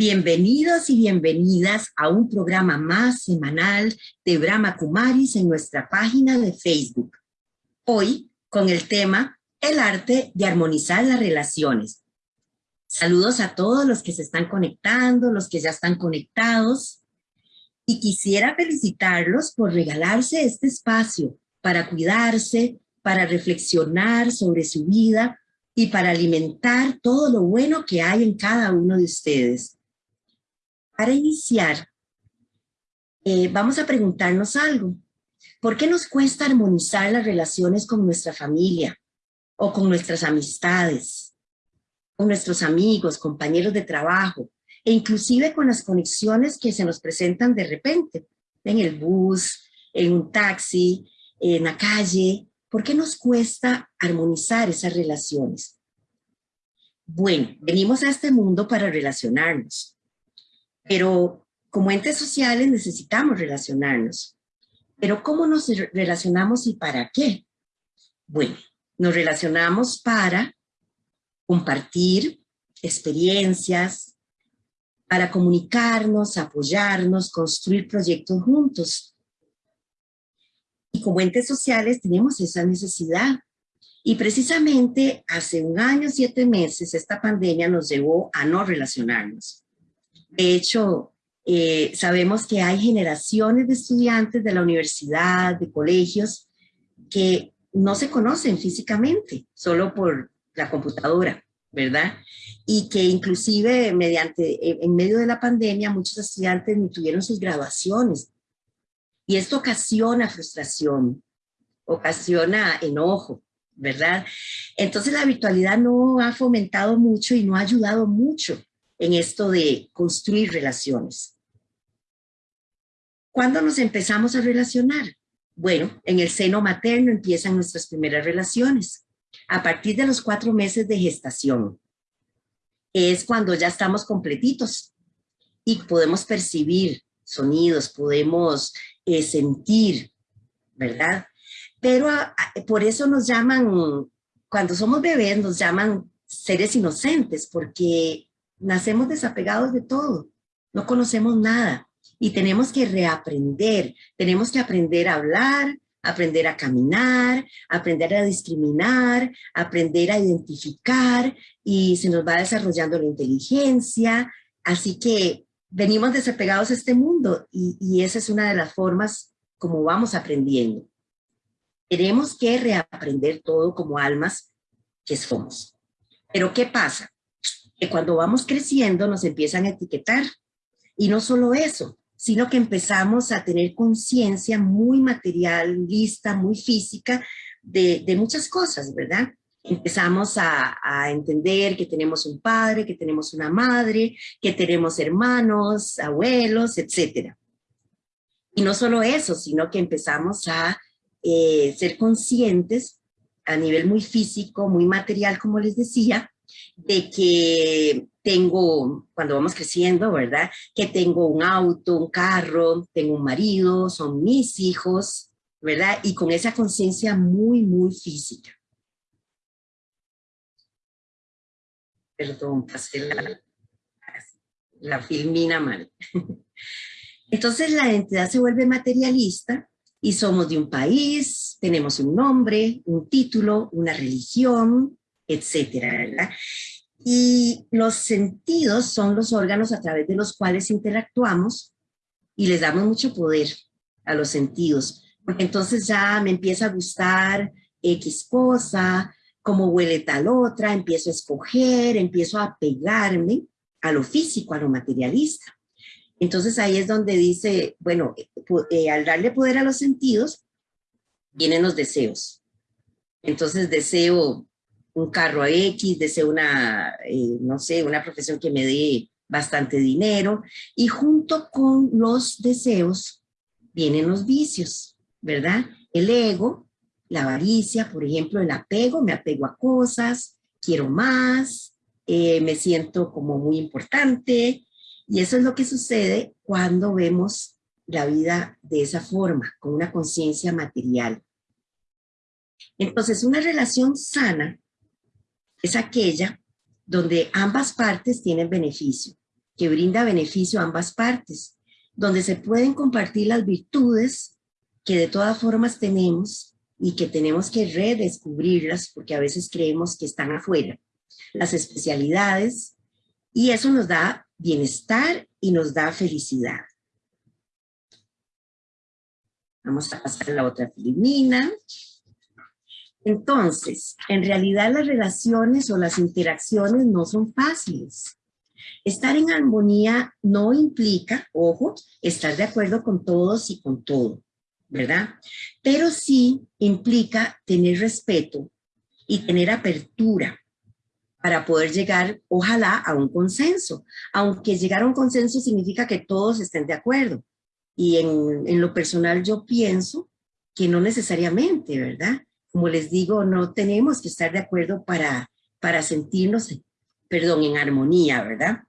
Bienvenidos y bienvenidas a un programa más semanal de Brahma Kumaris en nuestra página de Facebook. Hoy con el tema El arte de armonizar las relaciones. Saludos a todos los que se están conectando, los que ya están conectados. Y quisiera felicitarlos por regalarse este espacio para cuidarse, para reflexionar sobre su vida y para alimentar todo lo bueno que hay en cada uno de ustedes. Para iniciar, eh, vamos a preguntarnos algo. ¿Por qué nos cuesta armonizar las relaciones con nuestra familia o con nuestras amistades, con nuestros amigos, compañeros de trabajo e inclusive con las conexiones que se nos presentan de repente en el bus, en un taxi, en la calle? ¿Por qué nos cuesta armonizar esas relaciones? Bueno, venimos a este mundo para relacionarnos pero como entes sociales necesitamos relacionarnos. Pero ¿cómo nos relacionamos y para qué? Bueno, nos relacionamos para compartir experiencias, para comunicarnos, apoyarnos, construir proyectos juntos. Y como entes sociales tenemos esa necesidad. Y precisamente hace un año, siete meses, esta pandemia nos llevó a no relacionarnos. De hecho, eh, sabemos que hay generaciones de estudiantes de la universidad, de colegios, que no se conocen físicamente, solo por la computadora, ¿verdad? Y que inclusive mediante, en medio de la pandemia, muchos estudiantes ni tuvieron sus graduaciones. Y esto ocasiona frustración, ocasiona enojo, ¿verdad? Entonces la virtualidad no ha fomentado mucho y no ha ayudado mucho en esto de construir relaciones. ¿Cuándo nos empezamos a relacionar? Bueno, en el seno materno empiezan nuestras primeras relaciones, a partir de los cuatro meses de gestación. Es cuando ya estamos completitos y podemos percibir sonidos, podemos eh, sentir, ¿verdad? Pero por eso nos llaman, cuando somos bebés nos llaman seres inocentes, porque nacemos desapegados de todo, no conocemos nada y tenemos que reaprender, tenemos que aprender a hablar, aprender a caminar, aprender a discriminar, aprender a identificar y se nos va desarrollando la inteligencia, así que venimos desapegados a este mundo y, y esa es una de las formas como vamos aprendiendo. Tenemos que reaprender todo como almas que somos. Pero ¿qué pasa? Que cuando vamos creciendo nos empiezan a etiquetar. Y no solo eso, sino que empezamos a tener conciencia muy materialista, muy física de, muchas cosas, ¿verdad? Empezamos a, a, entender que tenemos un padre, que tenemos una madre, que tenemos hermanos, abuelos, etc. Y no solo eso, sino que empezamos a eh, ser conscientes a nivel muy físico, muy material, como les decía, de que tengo, cuando vamos creciendo, ¿verdad? Que tengo un auto, un carro, tengo un marido, son mis hijos, ¿verdad? Y con esa conciencia muy, muy física. Perdón, pasé la, la filmina mal. Entonces la identidad se vuelve materialista y somos de un país, tenemos un nombre, un título, una religión, etcétera, ¿verdad? Y los sentidos son los órganos a través de los cuales interactuamos y les damos mucho poder a los sentidos. Porque entonces ya me empieza a gustar X cosa, cómo huele tal otra, empiezo a escoger, empiezo a pegarme a lo físico, a lo materialista. Entonces ahí es donde dice, bueno, eh, al darle poder a los sentidos, vienen los deseos. Entonces deseo un carro X, deseo una, eh, no sé, una profesión que me dé bastante dinero, y junto con los deseos vienen los vicios, ¿verdad? El ego, la avaricia, por ejemplo, el apego, me apego a cosas, quiero más, eh, me siento como muy importante, y eso es lo que sucede cuando vemos la vida de esa forma, con una conciencia material. Entonces, una relación sana es aquella donde ambas partes tienen beneficio. que brinda beneficio a ambas partes, donde se pueden compartir las virtudes que de todas formas tenemos y que tenemos que redescubrirlas porque a veces creemos que están afuera. Las especialidades y eso nos da bienestar y nos da felicidad. Vamos a pasar a la otra filmina. Entonces, en realidad las relaciones o las interacciones no son fáciles. Estar en armonía no implica, ojo, estar de acuerdo con todos y con todo, ¿verdad? Pero sí implica tener respeto y tener apertura para poder llegar, ojalá, a un consenso. Aunque llegar a un consenso significa que todos estén de acuerdo. Y en, lo personal yo pienso que no necesariamente, ¿verdad? Como les digo, no tenemos que estar de acuerdo para, para sentirnos, perdón, en armonía, ¿verdad?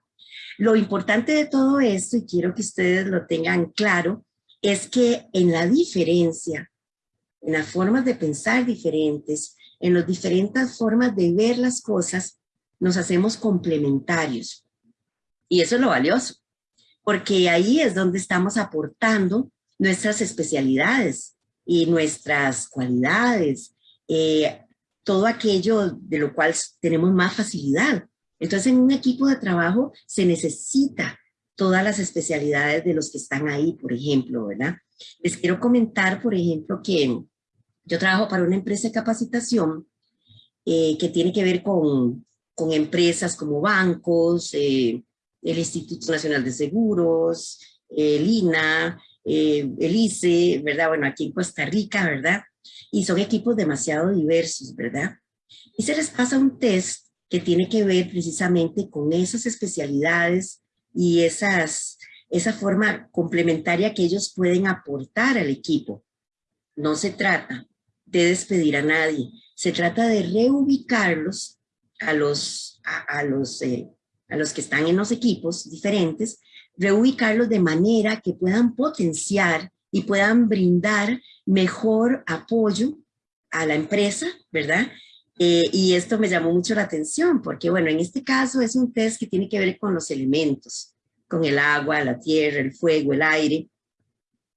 Lo importante de todo esto, y quiero que ustedes lo tengan claro, es que en la diferencia, en las formas de pensar diferentes, en las diferentes formas de ver las cosas, nos hacemos complementarios. Y eso es lo valioso, porque ahí es donde estamos aportando nuestras especialidades y nuestras cualidades, eh, todo aquello de lo cual tenemos más facilidad. Entonces, en un equipo de trabajo se necesita todas las especialidades de los que están ahí, por ejemplo, ¿verdad? Les quiero comentar, por ejemplo, que yo trabajo para una empresa de capacitación eh, que tiene que ver con, con empresas como bancos, eh, el Instituto Nacional de Seguros, el INA, eh, el ICE, ¿verdad? Bueno, aquí en Costa Rica, ¿verdad? Y son equipos demasiado diversos, ¿verdad? Y se les pasa un test que tiene que ver precisamente con esas especialidades y esas, esa forma complementaria que ellos pueden aportar al equipo. No se trata de despedir a nadie, se trata de reubicarlos a los, a, los, eh, a los que están en los equipos diferentes, reubicarlos de manera que puedan potenciar y puedan brindar mejor apoyo a la empresa, ¿verdad? Eh, y esto me llamó mucho la atención porque, bueno, en este caso es un test que tiene que ver con los elementos, con el agua, la tierra, el fuego, el aire.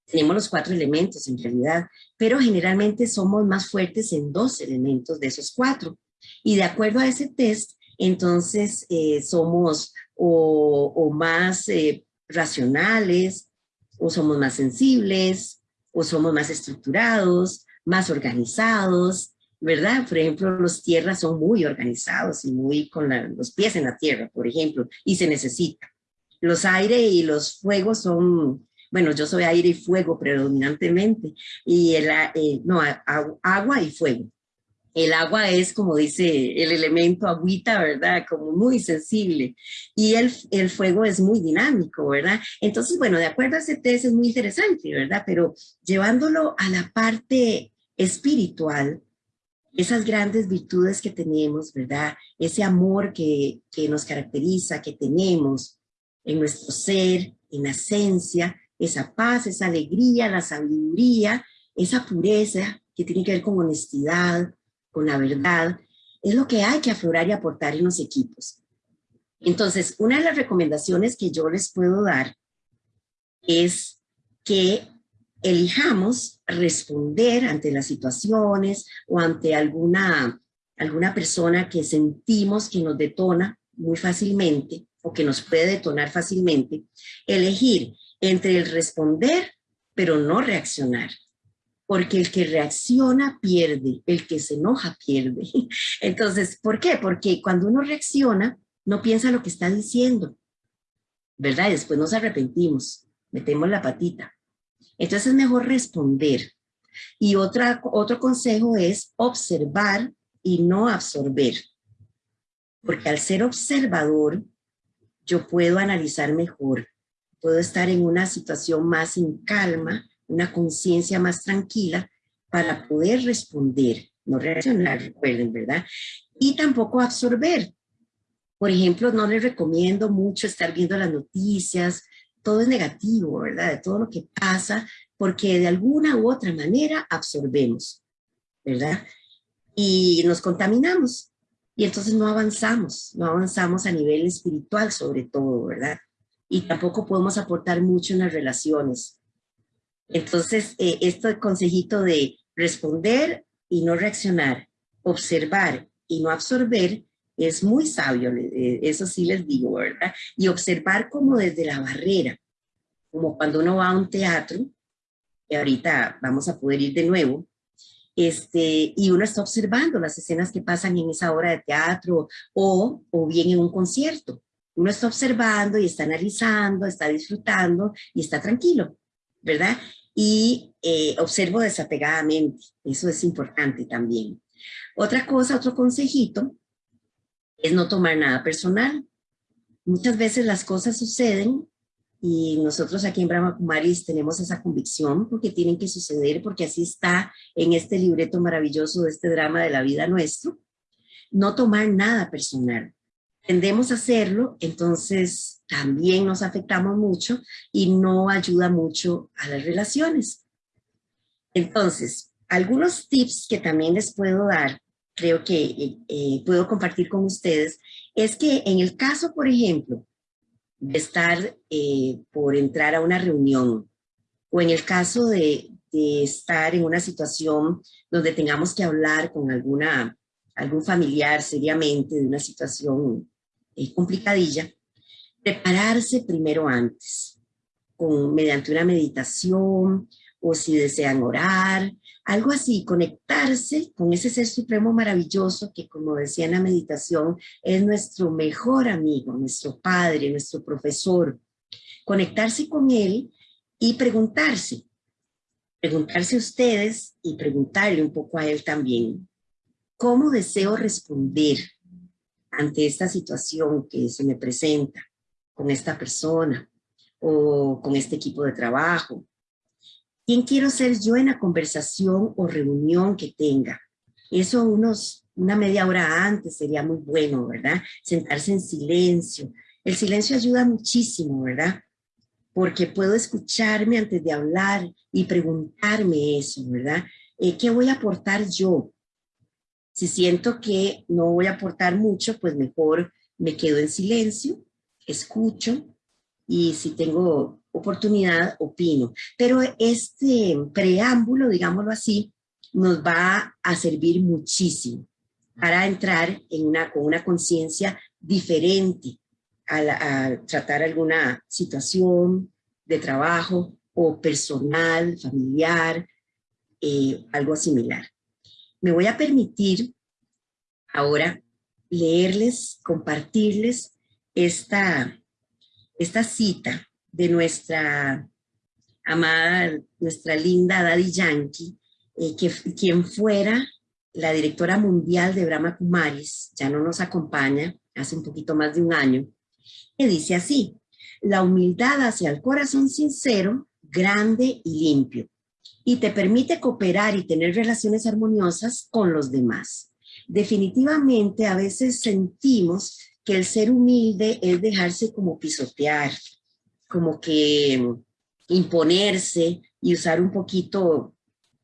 Tenemos los cuatro elementos en realidad, pero generalmente somos más fuertes en dos elementos de esos cuatro. Y de acuerdo a ese test, entonces eh, somos o, más eh, racionales, o somos más sensibles, o somos más estructurados, más organizados, ¿verdad? Por ejemplo, los tierras son muy organizados y muy con los pies en la tierra, por ejemplo, y se necesita. Los aire y los fuegos son, bueno, yo soy aire y fuego predominantemente, y el, eh, no, agua y fuego. El agua es, como dice el elemento agüita, ¿verdad? Como muy sensible. Y el, el, fuego es muy dinámico, ¿verdad? Entonces, bueno, de acuerdo a ese test es muy interesante, ¿verdad? Pero llevándolo a la parte espiritual, esas grandes virtudes que tenemos, ¿verdad? Ese amor que, que nos caracteriza, que tenemos en nuestro ser, en la esencia, esa paz, esa alegría, la sabiduría, esa pureza que tiene que ver con honestidad, con la verdad, es lo que hay que aflorar y aportar en los equipos. Entonces, una de las recomendaciones que yo les puedo dar es que elijamos responder ante las situaciones o ante alguna, alguna persona que sentimos que nos detona muy fácilmente o que nos puede detonar fácilmente, elegir entre el responder pero no reaccionar. Porque el que reacciona pierde, el que se enoja pierde. Entonces, ¿por qué? Porque cuando uno reacciona, no piensa lo que está diciendo, ¿verdad? Y después nos arrepentimos, metemos la patita. Entonces es mejor responder. Y otra, otro consejo es observar y no absorber. Porque al ser observador, yo puedo analizar mejor. Puedo estar en una situación más en calma, una conciencia más tranquila para poder responder, no reaccionar, recuerden, ¿verdad? Y tampoco absorber. Por ejemplo, no les recomiendo mucho estar viendo las noticias, todo es negativo, ¿verdad? De todo lo que pasa, porque de alguna u otra manera absorbemos, ¿verdad? Y nos contaminamos. Y entonces no avanzamos, no avanzamos a nivel espiritual sobre todo, ¿verdad? y tampoco podemos aportar mucho en las relaciones. Entonces, eh, este consejito de responder y no reaccionar, observar y no absorber, es muy sabio, eh, eso sí les digo, ¿verdad? Y observar como desde la barrera, como cuando uno va a un teatro, y ahorita vamos a poder ir de nuevo, este, y uno está observando las escenas que pasan en esa hora de teatro o, o bien en un concierto. Uno está observando y está analizando, está disfrutando y está tranquilo, ¿verdad? Y eh, observo desapegadamente, eso es importante también. Otra cosa, otro consejito, es no tomar nada personal. Muchas veces las cosas suceden y nosotros aquí en Brahma Kumaris tenemos esa convicción porque tienen que suceder, porque así está en este libreto maravilloso de este drama de la vida nuestro. No tomar nada personal. Tendemos a hacerlo, entonces también nos afectamos mucho y no ayuda mucho a las relaciones. Entonces, algunos tips que también les puedo dar, creo que eh, puedo compartir con ustedes, es que en el caso, por ejemplo, de estar eh, por entrar a una reunión o en el caso de, estar en una situación donde tengamos que hablar con alguna, algún familiar seriamente de una situación eh, complicadilla, prepararse primero antes, con, mediante una meditación o si desean orar, algo así, conectarse con ese ser supremo maravilloso que, como decía en la meditación, es nuestro mejor amigo, nuestro padre, nuestro profesor. Conectarse con él y preguntarse, preguntarse a ustedes y preguntarle un poco a él también, ¿cómo deseo responder ante esta situación que se me presenta con esta persona o con este equipo de trabajo ¿Quién quiero ser yo en la conversación o reunión que tenga? Eso unos, una media hora antes sería muy bueno, ¿verdad? Sentarse en silencio. El silencio ayuda muchísimo, ¿verdad? Porque puedo escucharme antes de hablar y preguntarme eso, ¿verdad? Eh, ¿Qué voy a aportar yo? Si siento que no voy a aportar mucho, pues mejor me quedo en silencio, escucho y si tengo oportunidad, opino. Pero este preámbulo, digámoslo así, nos va a servir muchísimo para entrar en una, con una conciencia diferente a, tratar alguna situación de trabajo o personal, familiar, eh, algo similar. Me voy a permitir ahora leerles, compartirles esta, esta cita de nuestra amada, nuestra linda Daddy Yankee, eh, que quien fuera la directora mundial de Brahma Kumaris, ya no nos acompaña, hace un poquito más de un año, que dice así, la humildad hacia el corazón sincero, grande y limpio, y te permite cooperar y tener relaciones armoniosas con los demás. Definitivamente a veces sentimos que el ser humilde es dejarse como pisotear, como que imponerse y usar un poquito,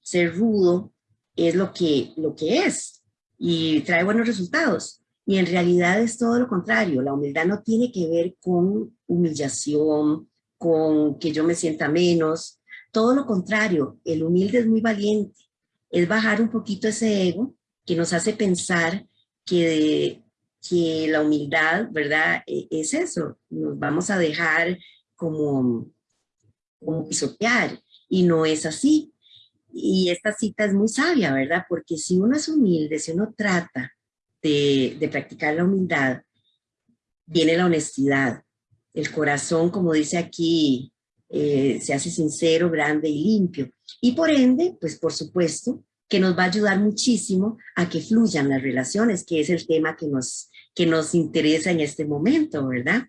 ser rudo, es lo que, lo que es y trae buenos resultados. Y en realidad es todo lo contrario. La humildad no tiene que ver con humillación, con que yo me sienta menos. Todo lo contrario, el humilde es muy valiente. Es bajar un poquito ese ego que nos hace pensar que, que la humildad, ¿verdad? E, es eso. Nos vamos a dejar como, como pisotear, y no es así. Y esta cita es muy sabia, ¿verdad? Porque si uno es humilde, si uno trata de, practicar la humildad, viene la honestidad. El corazón, como dice aquí, eh, se hace sincero, grande y limpio. Y por ende, pues por supuesto, que nos va a ayudar muchísimo a que fluyan las relaciones, que es el tema que nos, que nos interesa en este momento, ¿verdad?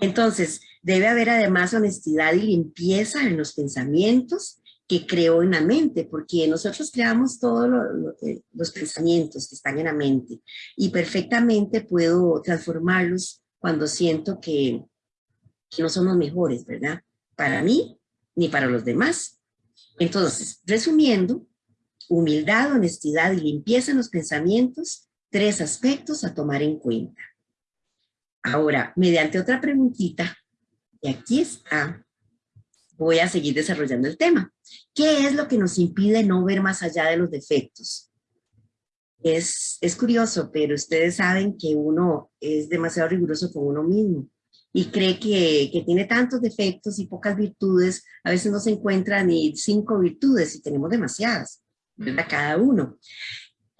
Entonces, debe haber además honestidad y limpieza en los pensamientos que creo en la mente, porque nosotros creamos todos eh, los pensamientos que están en la mente y perfectamente puedo transformarlos cuando siento que, que no son los mejores, ¿verdad? Para mí ni para los demás. Entonces, resumiendo, humildad, honestidad y limpieza en los pensamientos, tres aspectos a tomar en cuenta. Ahora, mediante otra preguntita, Y aquí está. Voy a seguir desarrollando el tema. ¿Qué es lo que nos impide no ver más allá de los defectos? Es, es curioso, pero ustedes saben que uno es demasiado riguroso con uno mismo y cree que, que, tiene tantos defectos y pocas virtudes, a veces no se encuentran ni cinco virtudes y tenemos demasiadas, ¿verdad? Cada uno.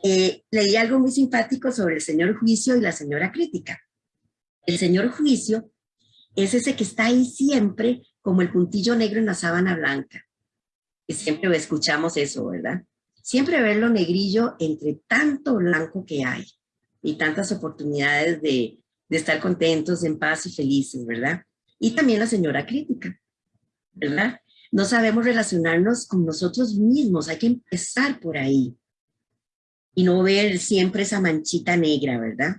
Eh, leí algo muy simpático sobre el señor juicio y la señora crítica. El señor juicio es ese que está ahí siempre como el puntillo negro en la sábana blanca. Y siempre escuchamos eso, ¿verdad? Siempre ver lo negrillo entre tanto blanco que hay y tantas oportunidades de, de estar contentos, en paz y felices, ¿verdad? Y también la señora crítica, ¿verdad? No sabemos relacionarnos con nosotros mismos, hay que empezar por ahí y no ver siempre esa manchita negra, ¿verdad?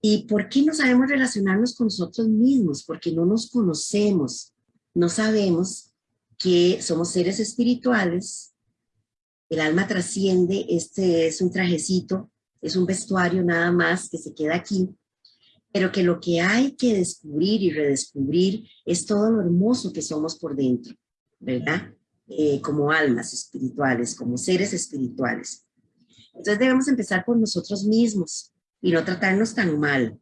¿Y por qué no sabemos relacionarnos con nosotros mismos? Porque no nos conocemos, no sabemos que somos seres espirituales, el alma trasciende, este es un trajecito, es un vestuario nada más que se queda aquí, pero que lo que hay que descubrir y redescubrir es todo lo hermoso que somos por dentro, ¿verdad? Eh, como almas espirituales, como seres espirituales. Entonces debemos empezar por nosotros mismos y no tratarnos tan mal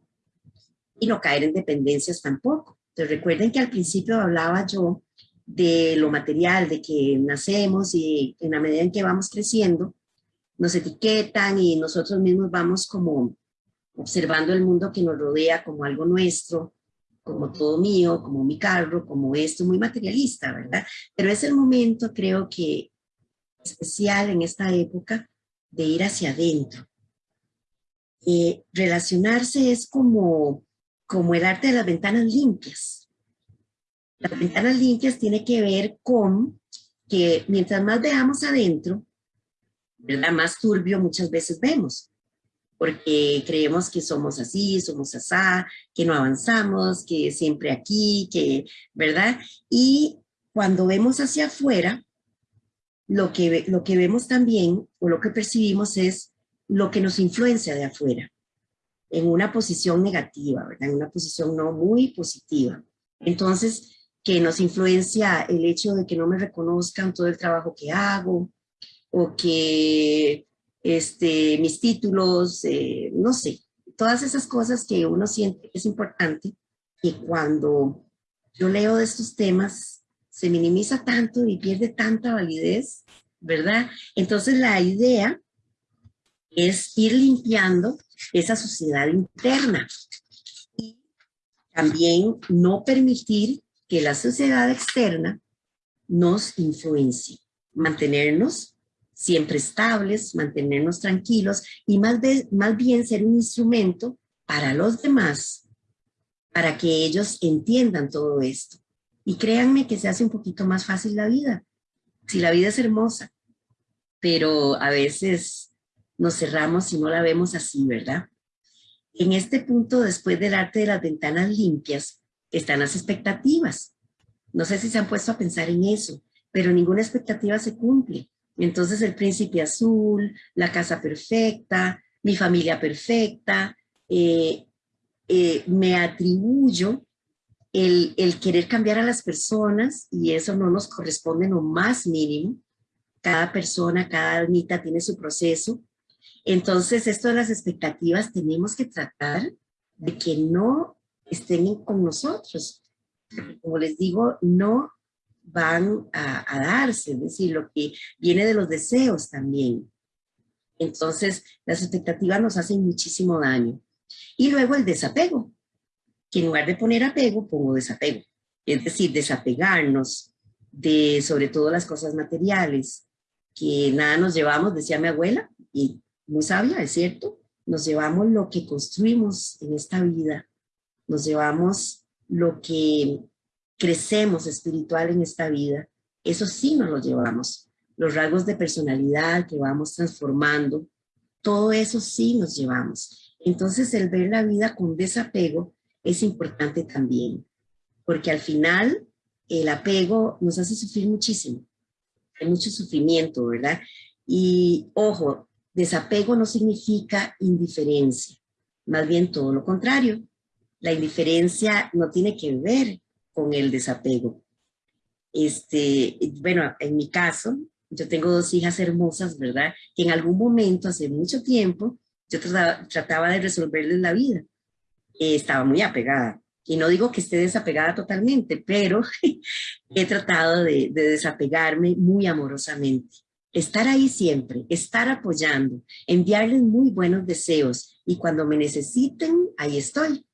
y no caer en dependencias tampoco. Entonces recuerden que al principio hablaba yo de lo material, de que nacemos y en la medida en que vamos creciendo, nos etiquetan y nosotros mismos vamos como observando el mundo que nos rodea como algo nuestro, como todo mío, como mi carro, como esto, muy materialista, ¿verdad? Pero es el momento, creo que especial en esta época, de ir hacia adentro. Eh, relacionarse es como, como el arte de las ventanas limpias. Las ventanas limpias tiene que ver con que mientras más veamos adentro, ¿verdad? más turbio muchas veces vemos, porque creemos que somos así, somos asá, que no avanzamos, que siempre aquí, que, ¿verdad? Y cuando vemos hacia afuera, lo que, lo que vemos también o lo que percibimos es lo que nos influencia de afuera, en una posición negativa, ¿verdad? En una posición no muy positiva. Entonces, que nos influencia el hecho de que no me reconozcan todo el trabajo que hago, o que este, mis títulos, eh, no sé, todas esas cosas que uno siente que es importante, y cuando yo leo de estos temas, se minimiza tanto y pierde tanta validez, ¿verdad? Entonces la idea es ir limpiando esa sociedad interna y también no permitir que la sociedad externa nos influencie, mantenernos siempre estables, mantenernos tranquilos y más, más bien ser un instrumento para los demás, para que ellos entiendan todo esto. Y créanme que se hace un poquito más fácil la vida. Si la vida es hermosa, pero a veces nos cerramos y no la vemos así, ¿verdad? En este punto, después del arte de las ventanas limpias, están las expectativas. No sé si se han puesto a pensar en eso, pero ninguna expectativa se cumple. Entonces el príncipe azul, la casa perfecta, mi familia perfecta, eh, eh, me atribuyo el, querer cambiar a las personas y eso no nos corresponde en lo más mínimo. Cada persona, cada almita tiene su proceso. Entonces, esto de las expectativas tenemos que tratar de que no estén con nosotros. Como les digo, no van a, a darse, es decir, lo que viene de los deseos también. Entonces, las expectativas nos hacen muchísimo daño. Y luego el desapego que en lugar de poner apego, pongo desapego. Es decir, desapegarnos de sobre todo las cosas materiales, que nada nos llevamos, decía mi abuela, y muy sabia, es cierto, nos llevamos lo que construimos en esta vida, nos llevamos lo que crecemos espiritual en esta vida, eso sí nos lo llevamos. Los rasgos de personalidad que vamos transformando, todo eso sí nos llevamos. Entonces el ver la vida con desapego es importante también, porque al final el apego nos hace sufrir muchísimo, hay mucho sufrimiento, ¿verdad? Y ojo, desapego no significa indiferencia, más bien todo lo contrario. La indiferencia no tiene que ver con el desapego. Este, bueno, en mi caso, yo tengo dos hijas hermosas, ¿verdad? Que en algún momento, hace mucho tiempo, yo trataba, de resolverles la vida. Eh, estaba muy apegada. Y no digo que esté desapegada totalmente, pero he tratado de, de desapegarme muy amorosamente. Estar ahí siempre, estar apoyando, enviarles muy buenos deseos y cuando me necesiten, ahí estoy.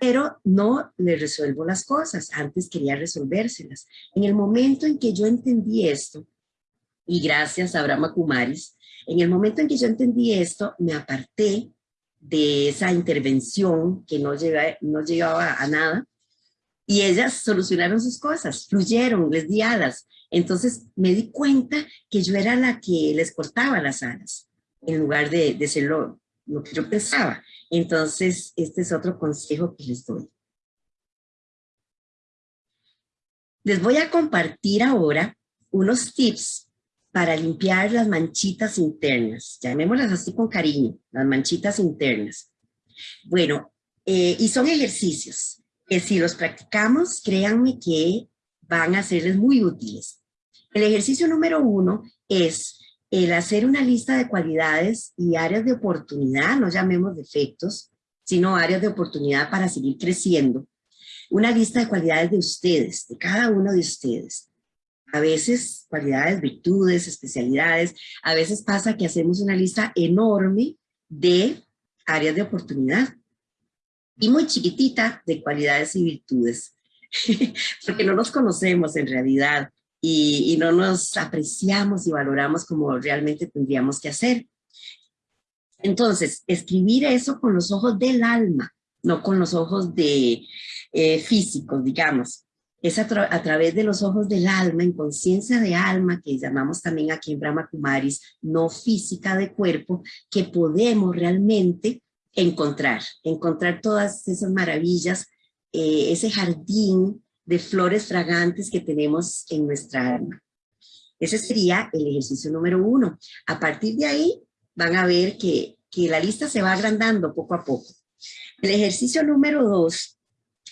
Pero no les resuelvo las cosas, antes quería resolvérselas. En el momento en que yo entendí esto, y gracias a Brahma Kumaris, en el momento en que yo entendí esto, me aparté de esa intervención que no, no llegaba a nada, y ellas solucionaron sus cosas, fluyeron, les di alas. Entonces me di cuenta que yo era la que les cortaba las alas, en lugar de, de ser lo que yo pensaba. Entonces, este es otro consejo que les doy. Les voy a compartir ahora unos tips para limpiar las manchitas internas, llamémoslas así con cariño, las manchitas internas. Bueno, eh, y son ejercicios que si los practicamos, créanme que van a serles muy útiles. El ejercicio número uno es el hacer una lista de cualidades y áreas de oportunidad, no llamemos defectos, sino áreas de oportunidad para seguir creciendo. Una lista de cualidades de ustedes, de cada uno de ustedes a veces cualidades, virtudes, especialidades, a veces pasa que hacemos una lista enorme de áreas de oportunidad. Y muy chiquitita de cualidades y virtudes, porque no nos conocemos en realidad y, y no nos apreciamos y valoramos como realmente tendríamos que hacer. Entonces, escribir eso con los ojos del alma, no con los ojos de eh, físicos, digamos es a, través de los ojos del alma, en conciencia de alma, que llamamos también aquí en Brahma Kumaris, no física de cuerpo, que podemos realmente encontrar, encontrar todas esas maravillas, eh, ese jardín de flores fragantes que tenemos en nuestra alma. Ese sería el ejercicio número uno. A partir de ahí van a ver que, que la lista se va agrandando poco a poco. El ejercicio número dos,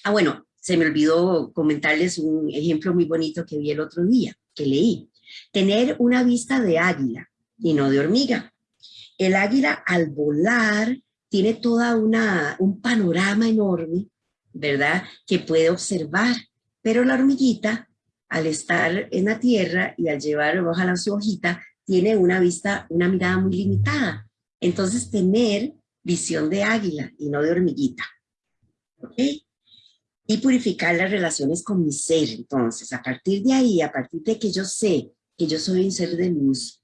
ah bueno, se me olvidó comentarles un ejemplo muy bonito que vi el otro día, que leí. Tener una vista de águila y no de hormiga. El águila al volar tiene toda una, un panorama enorme, ¿verdad? Que puede observar, pero la hormiguita al estar en la tierra y al llevar ojalá su hojita, tiene una vista, una mirada muy limitada. Entonces tener visión de águila y no de hormiguita. ¿Ok? Y purificar las relaciones con mi ser. Entonces, a partir de ahí, a partir de que yo sé que yo soy un ser de luz,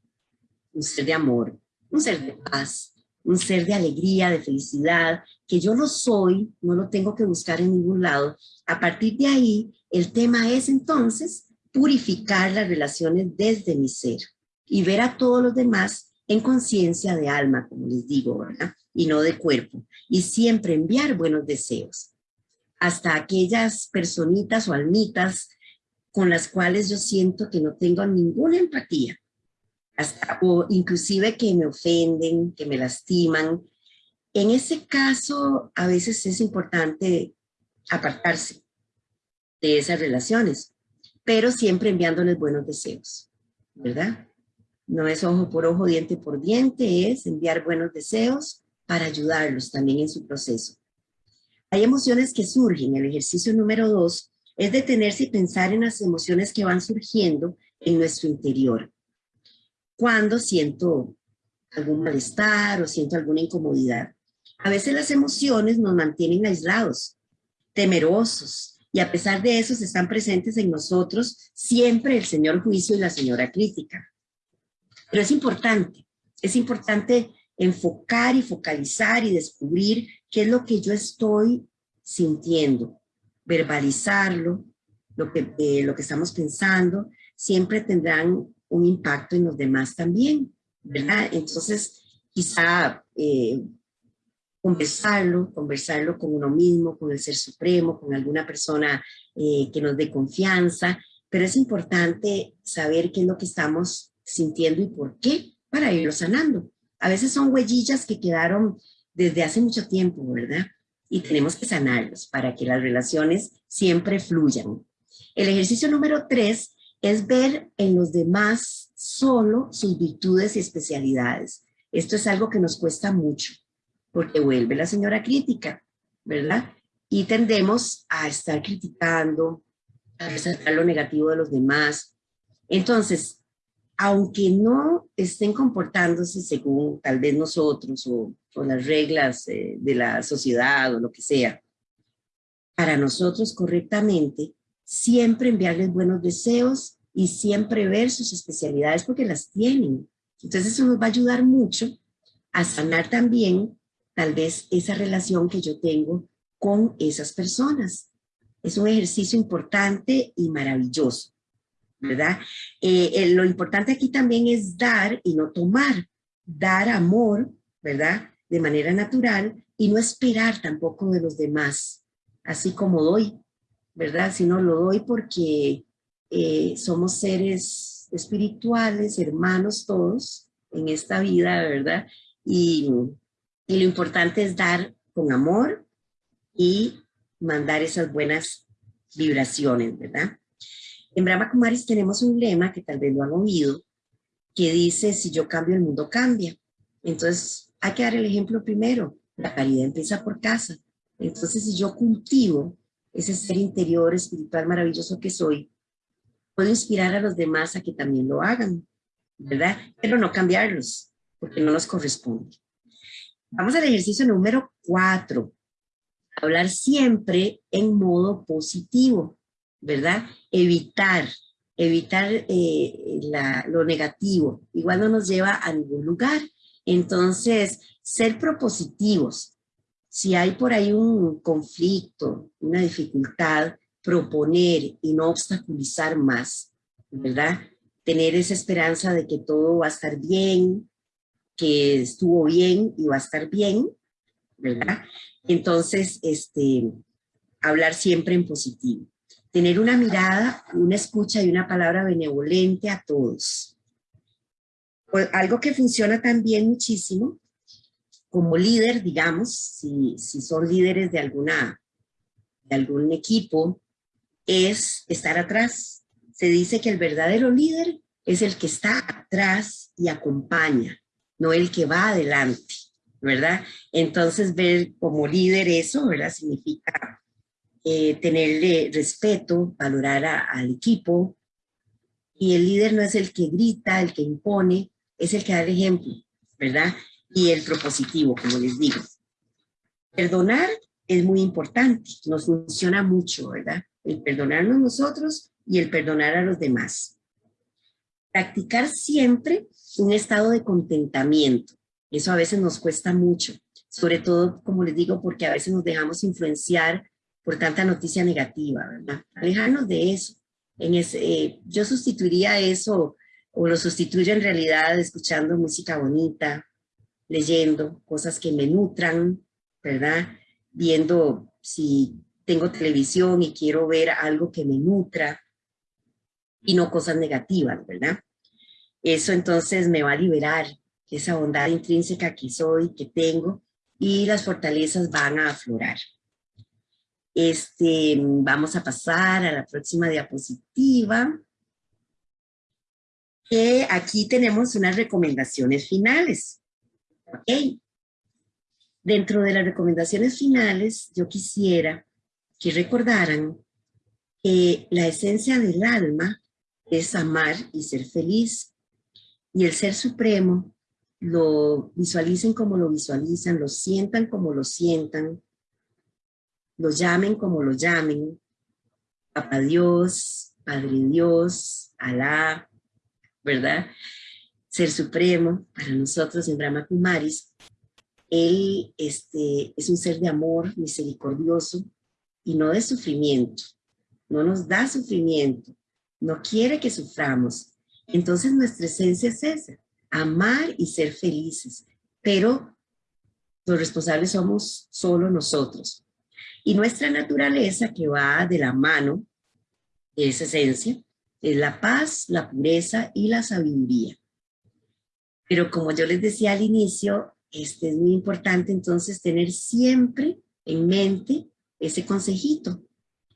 un ser de amor, un ser de paz, un ser de alegría, de felicidad, que yo lo soy, no lo tengo que buscar en ningún lado. A partir de ahí, el tema es entonces purificar las relaciones desde mi ser y ver a todos los demás en conciencia de alma, como les digo, ¿verdad? Y no de cuerpo. Y siempre enviar buenos deseos hasta aquellas personitas o almitas con las cuales yo siento que no tengo ninguna empatía, hasta, o inclusive que me ofenden, que me lastiman. En ese caso, a veces es importante apartarse de esas relaciones, pero siempre enviándoles buenos deseos, ¿verdad? No es ojo por ojo, diente por diente, es enviar buenos deseos para ayudarlos también en su proceso. Hay emociones que surgen. El ejercicio número dos es detenerse y pensar en las emociones que van surgiendo en nuestro interior. Cuando siento algún malestar o siento alguna incomodidad. A veces las emociones nos mantienen aislados, temerosos, y a pesar de eso están presentes en nosotros siempre el señor juicio y la señora crítica. Pero es importante, es importante enfocar y focalizar y descubrir qué es lo que yo estoy sintiendo, verbalizarlo, lo que, eh, lo que estamos pensando, siempre tendrán un impacto en los demás también. Entonces, quizá eh, conversarlo, conversarlo con uno mismo, con el Ser Supremo, con alguna persona eh, que nos dé confianza, pero es importante saber qué es lo que estamos sintiendo y por qué para irlo sanando. A veces son huellillas que quedaron desde hace mucho tiempo, ¿verdad? Y tenemos que sanarlos para que las relaciones siempre fluyan. El ejercicio número tres es ver en los demás solo sus virtudes y especialidades. Esto es algo que nos cuesta mucho, porque vuelve la señora crítica, ¿verdad? Y tendemos a estar criticando, a resaltar lo negativo de los demás. Entonces, aunque no estén comportándose según tal vez nosotros o, las reglas eh, de la sociedad o lo que sea, para nosotros correctamente, siempre enviarles buenos deseos y siempre ver sus especialidades porque las tienen. Entonces eso nos va a ayudar mucho a sanar también tal vez esa relación que yo tengo con esas personas. Es un ejercicio importante y maravilloso, ¿verdad? Eh, eh, lo importante aquí también es dar y no tomar, dar amor, ¿verdad? De manera natural y no esperar tampoco de los demás, así como doy, ¿verdad? Sino lo doy porque eh, somos seres espirituales, hermanos todos en esta vida, ¿verdad? Y, y lo importante es dar con amor y mandar esas buenas vibraciones, ¿verdad? En Brahma Kumaris tenemos un lema que tal vez lo han oído, que dice, si yo cambio, el mundo cambia. Entonces, hay que dar el ejemplo primero. La caridad empieza por casa. Entonces, si yo cultivo ese ser interior espiritual maravilloso que soy, puedo inspirar a los demás a que también lo hagan, ¿verdad? Pero no cambiarlos, porque no nos corresponde. Vamos al ejercicio número cuatro. Hablar siempre en modo positivo, ¿verdad? Evitar, evitar eh, lo negativo. Igual no nos lleva a ningún lugar. Entonces, ser propositivos. Si hay por ahí un conflicto, una dificultad, proponer y no obstaculizar más, ¿verdad? Tener esa esperanza de que todo va a estar bien, que estuvo bien y va a estar bien, ¿verdad? Entonces, este, hablar siempre en positivo. Tener una mirada, una escucha y una palabra benevolente a todos. Pues, algo que funciona también muchísimo, como líder, digamos, si, si son líderes de, alguna, de algún equipo, es estar atrás. Se dice que el verdadero líder es el que está atrás y acompaña, no el que va adelante, ¿verdad? Entonces ver como líder eso, ¿verdad? Significa eh, tenerle respeto, valorar al equipo. Y el líder no es el que grita, el que impone, es el que da el ejemplo, ¿verdad? Y el propositivo, como les digo. Perdonar es muy importante, nos funciona mucho, ¿verdad? el perdonarnos nosotros y el perdonar a los demás. Practicar siempre un estado de contentamiento. Eso a veces nos cuesta mucho, sobre todo, como les digo, porque a veces nos dejamos influenciar por tanta noticia negativa, ¿verdad? Alejarnos de eso. Eh, yo sustituiría eso, o lo sustituyo en realidad escuchando música bonita, leyendo cosas que me nutran, ¿verdad? Viendo si tengo televisión y quiero ver algo que me nutra y no cosas negativas, ¿verdad? Eso entonces me va a liberar esa bondad intrínseca que soy, que tengo, y las fortalezas van a aflorar. Este, vamos a pasar a la próxima diapositiva. Que aquí tenemos unas recomendaciones finales. ¿Ok? Dentro de las recomendaciones finales, yo quisiera que recordaran que la esencia del alma es amar y ser feliz. Y el Ser Supremo lo visualicen como lo visualizan, lo sientan como lo sientan, lo llamen como lo llamen, Papá Dios, Padre Dios, Alá, ¿verdad? Ser Supremo, para nosotros en Brahma Kumaris, Él este, es un ser de amor misericordioso, y no de sufrimiento. No nos da sufrimiento, no quiere que suframos. Entonces nuestra esencia es esa, amar y ser felices, pero los responsables somos solo nosotros. Y nuestra naturaleza que va de la mano de esa esencia es la paz, la pureza y la sabiduría. Pero como yo les decía al inicio, este es muy importante entonces tener siempre en mente ese consejito,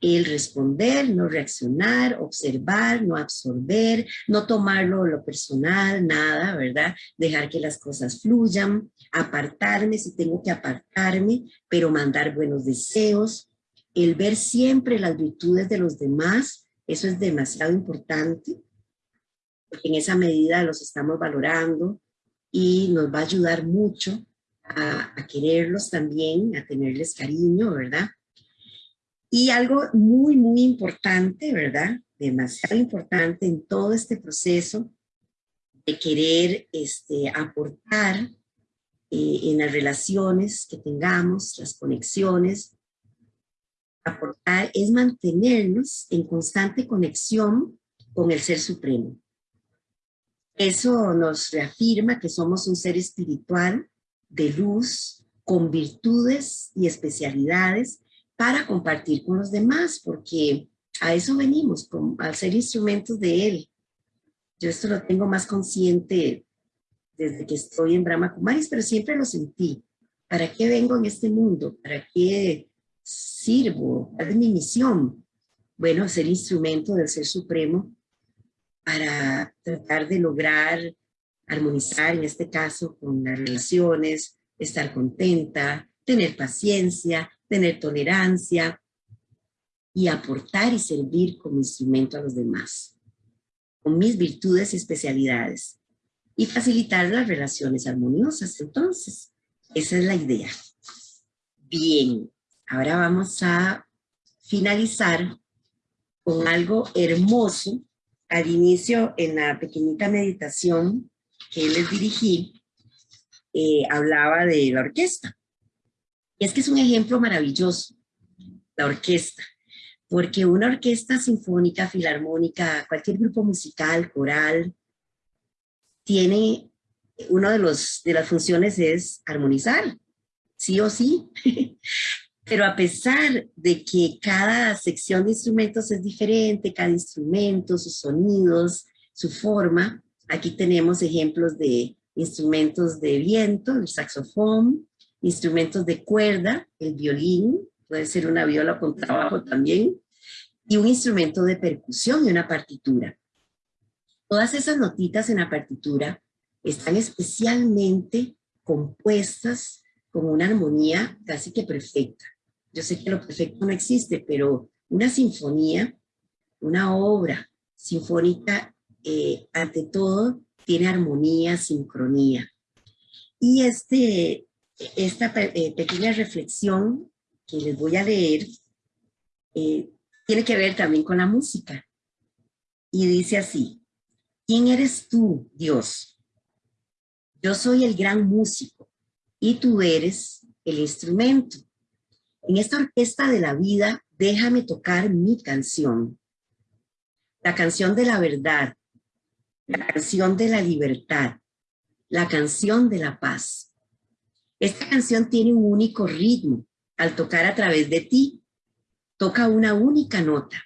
el responder, no reaccionar, observar, no absorber, no tomarlo lo personal, nada, ¿verdad? Dejar que las cosas fluyan, apartarme si tengo que apartarme, pero mandar buenos deseos, el ver siempre las virtudes de los demás, eso es demasiado importante, porque en esa medida los estamos valorando y nos va a ayudar mucho a, quererlos también, a tenerles cariño, ¿verdad? Y algo muy, muy importante, ¿verdad? Demasiado importante en todo este proceso de querer este, aportar eh, en las relaciones que tengamos, las conexiones, aportar es mantenernos en constante conexión con el Ser Supremo. Eso nos reafirma que somos un ser espiritual de luz, con virtudes y especialidades para compartir con los demás, porque a eso venimos, al ser instrumentos de Él. Yo esto lo tengo más consciente desde que estoy en Brahma Kumaris, pero siempre lo sentí. ¿Para qué vengo en este mundo? ¿Para qué sirvo? ¿Cuál es mi misión? Bueno, ser instrumento del Ser Supremo para tratar de lograr armonizar, en este caso, con las relaciones, estar contenta, tener paciencia, tener tolerancia y aportar y servir como instrumento a los demás, con mis virtudes y especialidades, y facilitar las relaciones armoniosas. Entonces, esa es la idea. Bien, ahora vamos a finalizar con algo hermoso. Al inicio, en la pequeñita meditación que les dirigí, eh, hablaba de la orquesta. Y es que es un ejemplo maravilloso, la orquesta, porque una orquesta sinfónica, filarmónica, cualquier grupo musical, coral, tiene, una de, de las funciones es armonizar, sí o sí. Pero a pesar de que cada sección de instrumentos es diferente, cada instrumento, sus sonidos, su forma, aquí tenemos ejemplos de instrumentos de viento, el saxofón, instrumentos de cuerda, el violín, puede ser una viola con trabajo también, y un instrumento de percusión y una partitura. Todas esas notitas en la partitura están especialmente compuestas con una armonía casi que perfecta. Yo sé que lo perfecto no existe, pero una sinfonía, una obra sinfónica, eh, ante todo, tiene armonía, sincronía. Y este esta eh, pequeña reflexión que les voy a leer eh, tiene que ver también con la música. Y dice así, ¿quién eres tú, Dios? Yo soy el gran músico y tú eres el instrumento. En esta orquesta de la vida, déjame tocar mi canción. La canción de la verdad, la canción de la libertad, la canción de la paz esta canción tiene un único ritmo. Al tocar a través de ti, toca una única nota.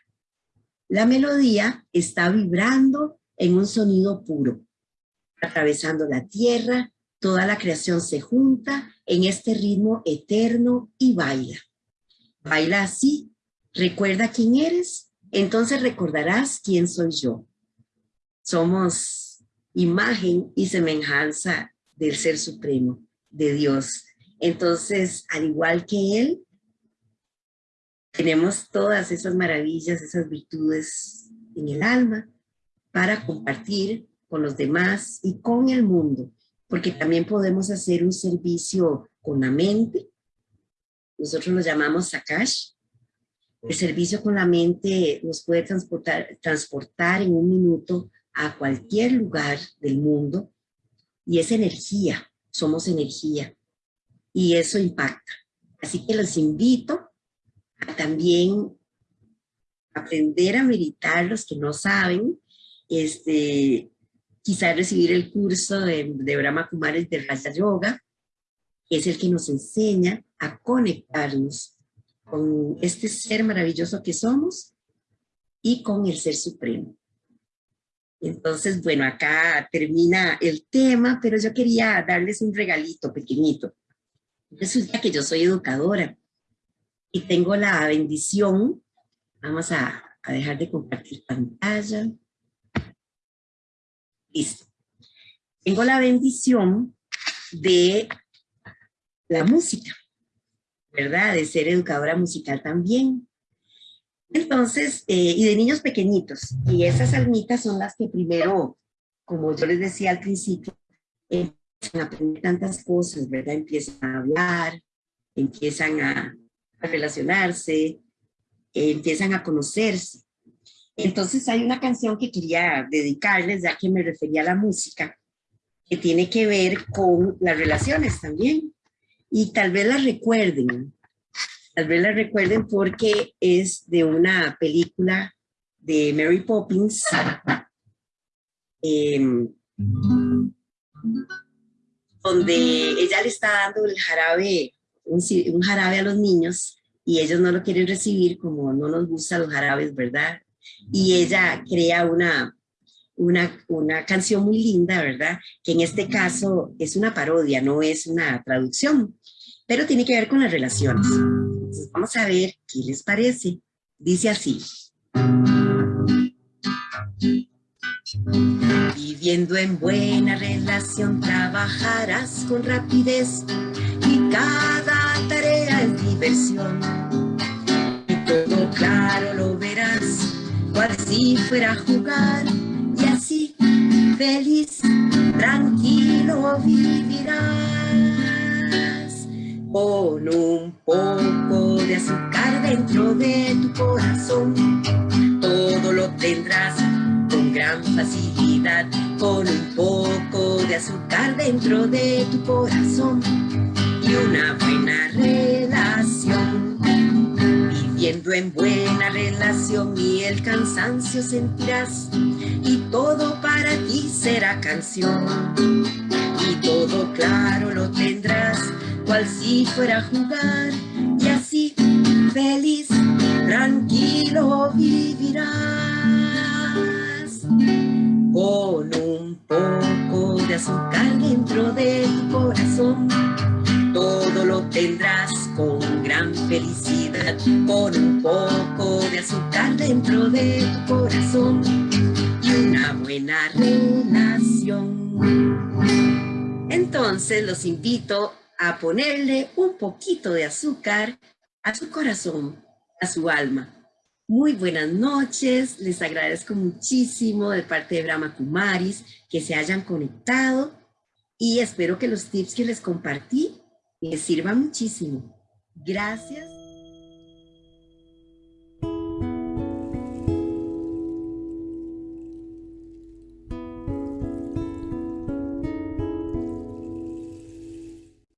La melodía está vibrando en un sonido puro. Atravesando la tierra, toda la creación se junta en este ritmo eterno y baila. Baila así, recuerda quién eres, entonces recordarás quién soy yo. Somos imagen y semejanza del Ser Supremo de Dios. Entonces, al igual que Él, tenemos todas esas maravillas, esas virtudes en el alma para compartir con los demás y con el mundo, porque también podemos hacer un servicio con la mente, nosotros lo llamamos Sakash, el servicio con la mente nos puede transportar, transportar en un minuto a cualquier lugar del mundo y es energía, somos energía y eso impacta. Así que los invito a también aprender a meditar los que no saben, este, quizás recibir el curso de, de Brahma de Raja Yoga, que es el que nos enseña a conectarnos con este ser maravilloso que somos y con el Ser Supremo. Entonces, bueno, acá termina el tema, pero yo quería darles un regalito pequeñito. Resulta que yo soy educadora y tengo la bendición Vamos a, dejar de compartir pantalla. Listo. Tengo la bendición de la música, ¿verdad? De ser educadora musical también. Entonces, eh, y de niños pequeñitos. Y esas almitas son las que primero, como yo les decía al principio, empiezan a aprender tantas cosas, ¿verdad? Empiezan a hablar, empiezan a, relacionarse, empiezan a conocerse. Entonces hay una canción que quería dedicarles, ya que me refería a la música, que tiene que ver con las relaciones también. Y tal vez la recuerden, tal vez la recuerden porque es de una película de Mary Poppins, em, donde ella le está dando el jarabe, un, un, jarabe a los niños y ellos no lo quieren recibir como no nos gustan los jarabes, ¿verdad? Y ella crea una, una, una canción muy linda, ¿verdad? Que en este caso es una parodia, no es una traducción, pero tiene que ver con las relaciones. Entonces vamos a ver qué les parece. Dice así. Viviendo en buena relación trabajarás con rapidez y cada tarea es diversión. Y todo claro lo verás, cual si fuera a jugar y así feliz, tranquilo vivirás. Con un poco de azúcar dentro de tu corazón, todo lo tendrás con gran facilidad, con un poco de azúcar dentro de tu corazón y una buena relación. Viviendo en buena relación y el cansancio sentirás y todo para ti será canción. Y todo claro lo tendrás, cual si fuera a jugar y así feliz, tranquilo vivirás. Con un poco de azúcar dentro de tu corazón todo lo tendrás con gran felicidad, con un poco de azúcar dentro de tu corazón y una buena relación. Entonces los invito a ponerle un poquito de azúcar a su corazón, a su alma. Muy buenas noches, les agradezco muchísimo de parte de Brahma Kumaris que se hayan conectado y espero que los tips que les compartí les sirva muchísimo. Gracias.